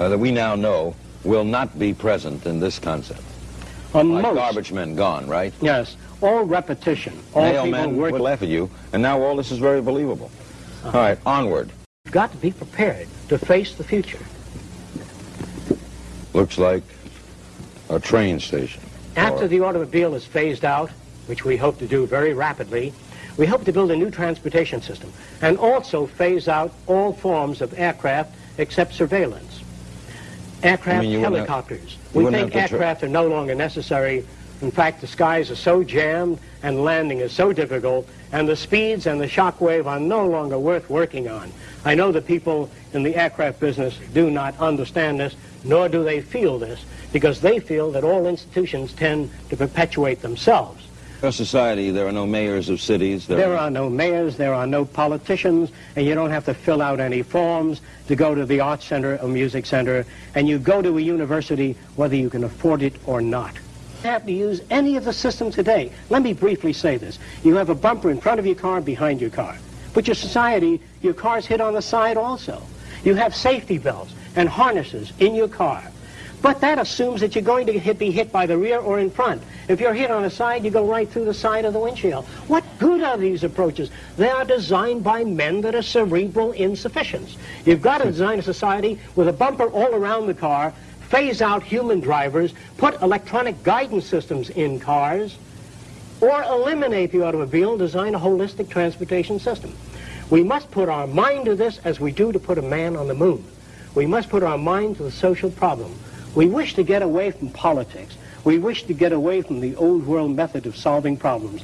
uh, that we now know will not be present in this concept. On Like most, garbage men gone, right? yes, all repetition, all Nail people men work would laugh at you, and now all this is very believable. All right, onward. You've got to be prepared to face the future. Looks like a train station. After Or- the automobile is phased out, which we hope to do very rapidly, we hope to build a new transportation system and also phase out all forms of aircraft except surveillance. Aircraft, You mean helicopters. we think have to tra- aircraft are no longer necessary. In fact, the skies are so jammed and landing is so difficult, and the speeds and the shock wave are no longer worth working on. I know the people in the aircraft business do not understand this, nor do they feel this, because they feel that all institutions tend to perpetuate themselves. Our society, there are no mayors of cities. There, There are no mayors, there are no politicians, and you don't have to fill out any forms to go to the art center or music center, and you go to a university whether you can afford it or not. You have to use any of the systems today. Let me briefly say this. You have a bumper in front of your car, behind your car. But your society, your car's hit on the side also. You have safety belts and harnesses in your car. But that assumes that you're going to hit, be hit by the rear or in front. If you're hit on the side, you go right through the side of the windshield. What good are these approaches? They are designed by men that are cerebral insufficients. You've got to hmm. design a society with a bumper all around the car, phase out human drivers, put electronic guidance systems in cars, or eliminate the automobile and design a holistic transportation system. We must put our mind to this as we do to put a man on the moon. We must put our mind to the social problem. We wish to get away from politics. We wish to get away from the old world method of solving problems.